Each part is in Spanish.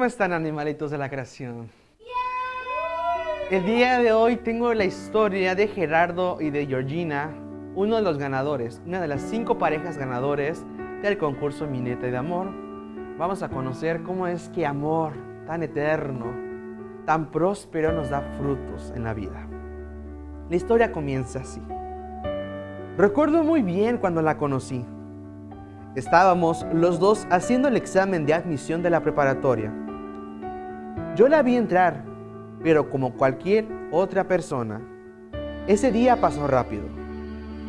¿Cómo están animalitos de la creación? El día de hoy tengo la historia de Gerardo y de Georgina, uno de los ganadores, una de las cinco parejas ganadores del concurso Mineta de Amor. Vamos a conocer cómo es que amor tan eterno, tan próspero nos da frutos en la vida. La historia comienza así. Recuerdo muy bien cuando la conocí. Estábamos los dos haciendo el examen de admisión de la preparatoria. Yo la vi entrar, pero como cualquier otra persona, ese día pasó rápido.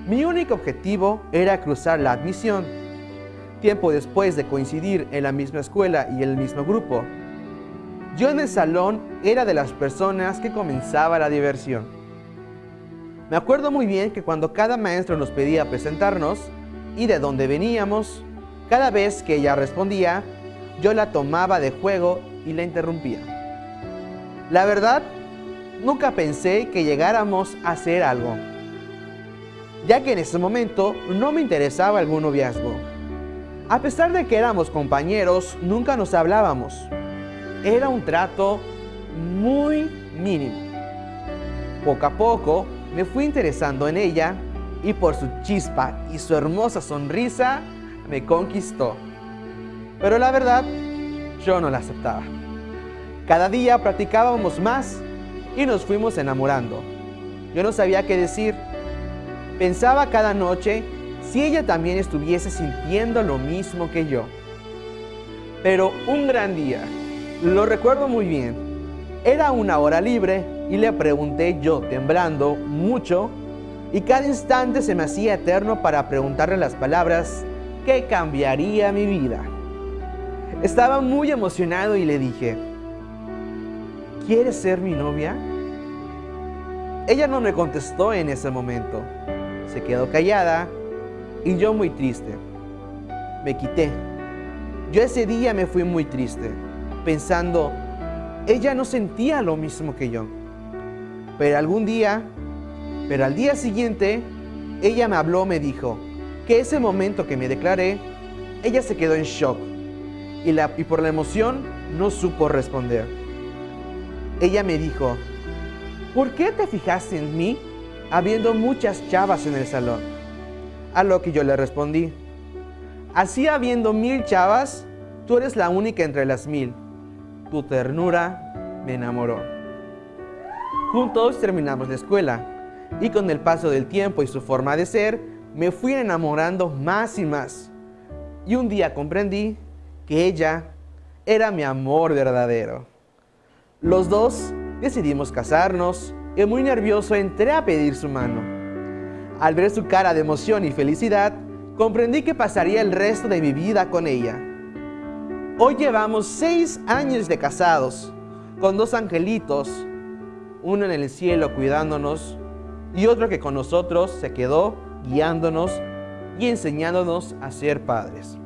Mi único objetivo era cruzar la admisión. Tiempo después de coincidir en la misma escuela y el mismo grupo, yo en el salón era de las personas que comenzaba la diversión. Me acuerdo muy bien que cuando cada maestro nos pedía presentarnos, y de dónde veníamos. Cada vez que ella respondía, yo la tomaba de juego y la interrumpía. La verdad, nunca pensé que llegáramos a hacer algo, ya que en ese momento no me interesaba algún noviazgo. A pesar de que éramos compañeros, nunca nos hablábamos. Era un trato muy mínimo. Poco a poco me fui interesando en ella y por su chispa y su hermosa sonrisa me conquistó. Pero la verdad, yo no la aceptaba. Cada día practicábamos más y nos fuimos enamorando. Yo no sabía qué decir. Pensaba cada noche si ella también estuviese sintiendo lo mismo que yo. Pero un gran día, lo recuerdo muy bien, era una hora libre y le pregunté yo, temblando mucho, y cada instante se me hacía eterno para preguntarle las palabras que cambiaría mi vida. Estaba muy emocionado y le dije, ¿quieres ser mi novia? Ella no me contestó en ese momento. Se quedó callada y yo muy triste. Me quité. Yo ese día me fui muy triste, pensando, ella no sentía lo mismo que yo. Pero algún día pero al día siguiente, ella me habló, me dijo que ese momento que me declaré, ella se quedó en shock y, la, y por la emoción no supo responder. Ella me dijo, ¿por qué te fijaste en mí habiendo muchas chavas en el salón? A lo que yo le respondí, así habiendo mil chavas, tú eres la única entre las mil. Tu ternura me enamoró. Juntos terminamos la escuela y con el paso del tiempo y su forma de ser, me fui enamorando más y más. Y un día comprendí que ella era mi amor verdadero. Los dos decidimos casarnos y muy nervioso entré a pedir su mano. Al ver su cara de emoción y felicidad, comprendí que pasaría el resto de mi vida con ella. Hoy llevamos seis años de casados, con dos angelitos, uno en el cielo cuidándonos y otro que con nosotros se quedó guiándonos y enseñándonos a ser padres.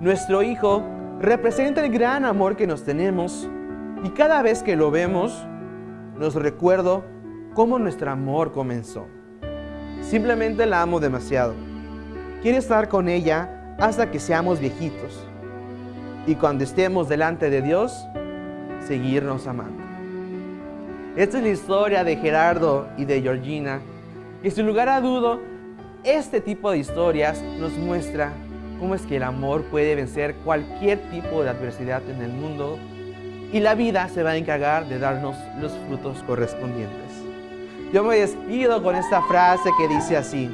Nuestro Hijo representa el gran amor que nos tenemos y cada vez que lo vemos nos recuerdo cómo nuestro amor comenzó. Simplemente la amo demasiado. Quiero estar con ella hasta que seamos viejitos y cuando estemos delante de Dios, seguirnos amando. Esta es la historia de Gerardo y de Georgina. Y sin lugar a dudo, este tipo de historias nos muestra cómo es que el amor puede vencer cualquier tipo de adversidad en el mundo y la vida se va a encargar de darnos los frutos correspondientes. Yo me despido con esta frase que dice así,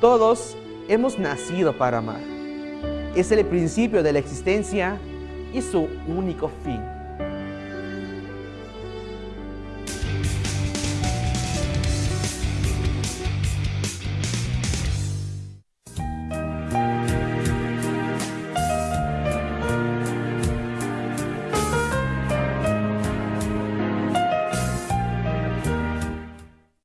todos hemos nacido para amar. Es el principio de la existencia y su único fin.